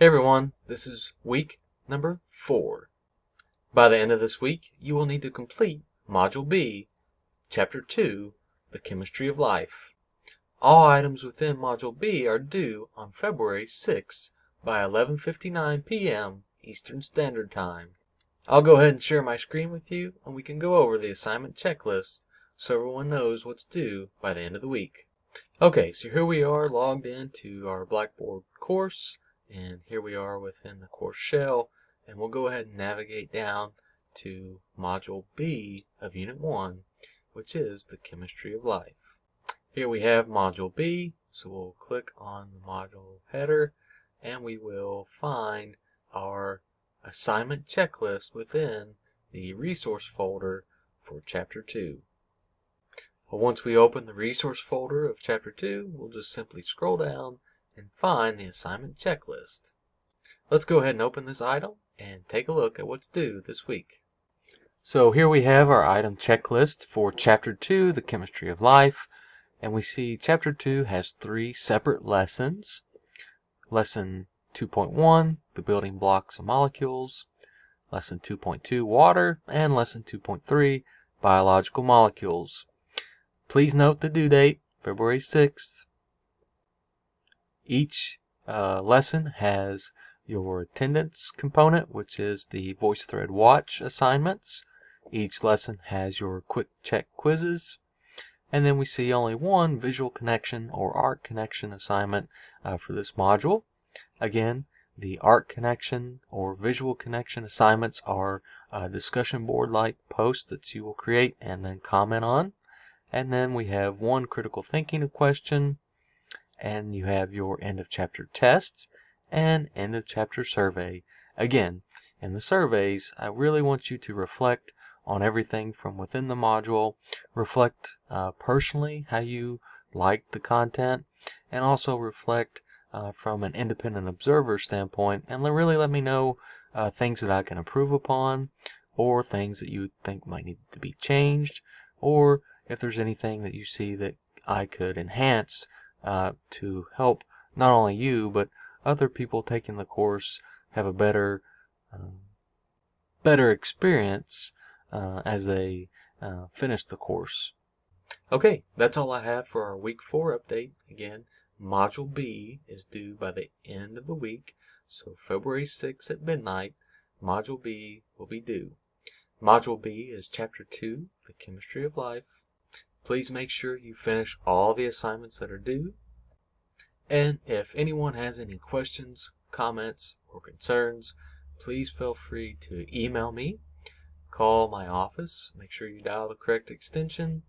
Hey everyone, this is week number four. By the end of this week, you will need to complete Module B, Chapter 2, The Chemistry of Life. All items within Module B are due on February 6 by 11:59 p.m. Eastern Standard Time. I'll go ahead and share my screen with you and we can go over the assignment checklist so everyone knows what's due by the end of the week. Okay, so here we are logged into our Blackboard course and here we are within the course shell and we'll go ahead and navigate down to module B of unit 1 which is the chemistry of life. Here we have module B so we'll click on the module header and we will find our assignment checklist within the resource folder for chapter 2. Well, once we open the resource folder of chapter 2 we'll just simply scroll down and find the assignment checklist. Let's go ahead and open this item and take a look at what's due this week. So here we have our item checklist for Chapter 2, The Chemistry of Life, and we see Chapter 2 has three separate lessons. Lesson 2.1, The Building Blocks of Molecules, Lesson 2.2, Water, and Lesson 2.3, Biological Molecules. Please note the due date, February 6th, each uh, lesson has your attendance component, which is the VoiceThread Watch assignments. Each lesson has your quick check quizzes. And then we see only one visual connection or art connection assignment uh, for this module. Again, the art connection or visual connection assignments are a discussion board like posts that you will create and then comment on. And then we have one critical thinking question, and you have your end of chapter tests and end of chapter survey. Again, in the surveys, I really want you to reflect on everything from within the module, reflect uh, personally how you liked the content, and also reflect uh, from an independent observer standpoint and really let me know uh, things that I can improve upon or things that you think might need to be changed or if there's anything that you see that I could enhance uh, to help not only you but other people taking the course have a better um, better experience uh, as they uh, finish the course. Okay, that's all I have for our week four update. Again, Module B is due by the end of the week, so February 6th at midnight, Module B will be due. Module B is Chapter 2, The Chemistry of Life. Please make sure you finish all the assignments that are due. And if anyone has any questions, comments, or concerns, please feel free to email me, call my office, make sure you dial the correct extension,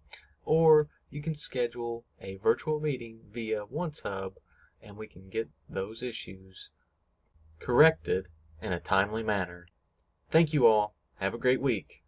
or you can schedule a virtual meeting via OneSub and we can get those issues corrected in a timely manner. Thank you all. Have a great week.